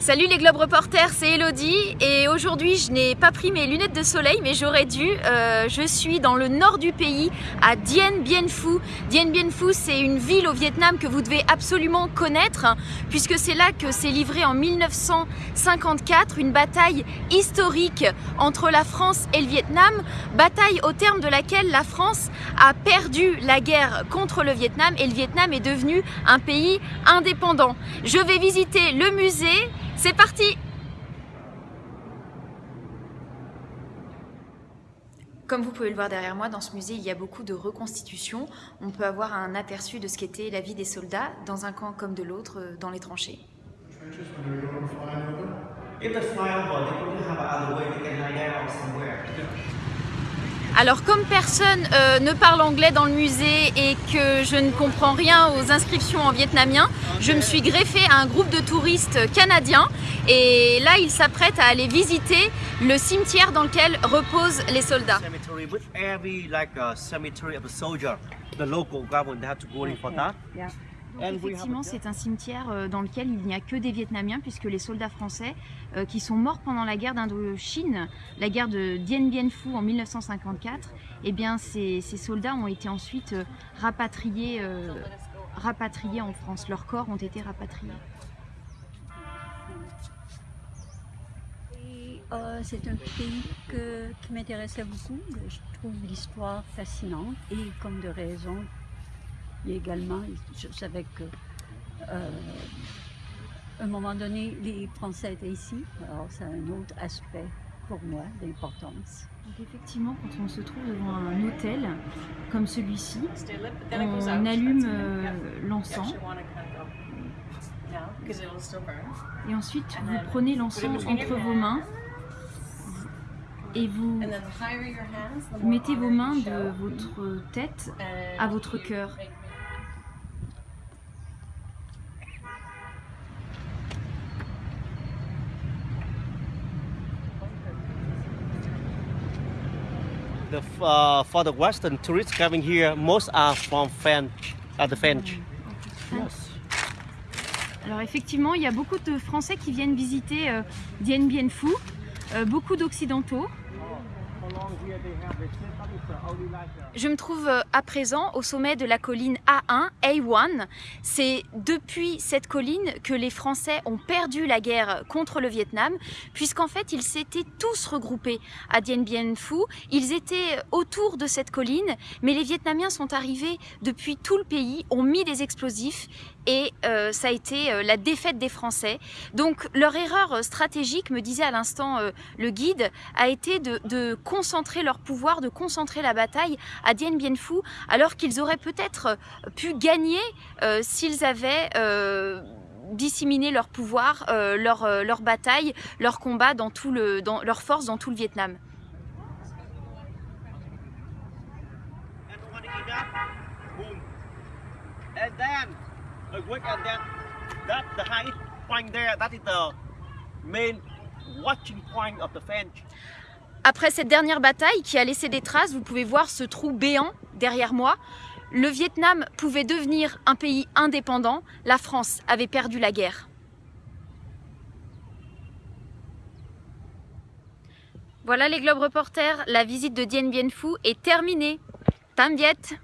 Salut les Globe Reporters, c'est Elodie et aujourd'hui je n'ai pas pris mes lunettes de soleil mais j'aurais dû. Euh, je suis dans le nord du pays à Dien Bien Phu. Dien Bien Phu c'est une ville au Vietnam que vous devez absolument connaître puisque c'est là que s'est livrée en 1954 une bataille historique entre la France et le Vietnam. Bataille au terme de laquelle la France a perdu la guerre contre le Vietnam et le Vietnam est devenu un pays indépendant. Je vais visiter le musée c'est parti Comme vous pouvez le voir derrière moi, dans ce musée, il y a beaucoup de reconstitutions. On peut avoir un aperçu de ce qu'était la vie des soldats, dans un camp comme de l'autre, euh, dans les tranchées. Alors comme personne euh, ne parle anglais dans le musée et que je ne comprends rien aux inscriptions en vietnamien, je me suis greffée à un groupe de touristes canadiens. Et là ils s'apprêtent à aller visiter le cimetière dans lequel reposent les soldats. Effectivement, c'est un cimetière euh, dans lequel il n'y a que des Vietnamiens, puisque les soldats français euh, qui sont morts pendant la guerre d'Indochine, la guerre de Dien Bien Phu en 1954, eh bien, ces, soldats ont été ensuite euh, rapatriés, rapatriés en France. Leurs corps ont été rapatriés. c'est un pays qui m'intéressait beaucoup. Je trouve l'histoire fascinante et comme de raison et également, je savais que euh, un moment donné, les Français étaient ici. Alors, c'est un autre aspect pour moi d'importance. Effectivement, quand on se trouve devant un hôtel comme celui-ci, on allume euh, l'encens. Et ensuite, vous prenez l'encens entre vos mains et vous mettez vos mains de votre tête à votre cœur. The, uh, for the Western tourists coming here, most are from French, uh, the French. Yes. Alors effectivement, il y a beaucoup de Français qui viennent visiter euh, Dien Bien Phu, euh, beaucoup d'Occidentaux. Je me trouve euh, à présent au sommet de la colline A1, A1. C'est depuis cette colline que les Français ont perdu la guerre contre le Vietnam, puisqu'en fait ils s'étaient tous regroupés à Dien Bien Phu. Ils étaient autour de cette colline, mais les Vietnamiens sont arrivés depuis tout le pays, ont mis des explosifs et euh, ça a été euh, la défaite des Français. Donc leur erreur stratégique, me disait à l'instant le guide, a été de, de concentrer leur pouvoir, de concentrer la bataille à Dien Bien Phu, alors qu'ils auraient peut-être euh, pu gagner euh, s'ils avaient euh, disséminé leur pouvoir, leur, leur, bataille, leur combat, dans tout le, dans, leur force dans tout le Vietnam. Après cette dernière bataille qui a laissé des traces, vous pouvez voir ce trou béant derrière moi. Le Vietnam pouvait devenir un pays indépendant, la France avait perdu la guerre. Voilà les Globes Reporters, la visite de Dien Bien Phu est terminée. Tam Viet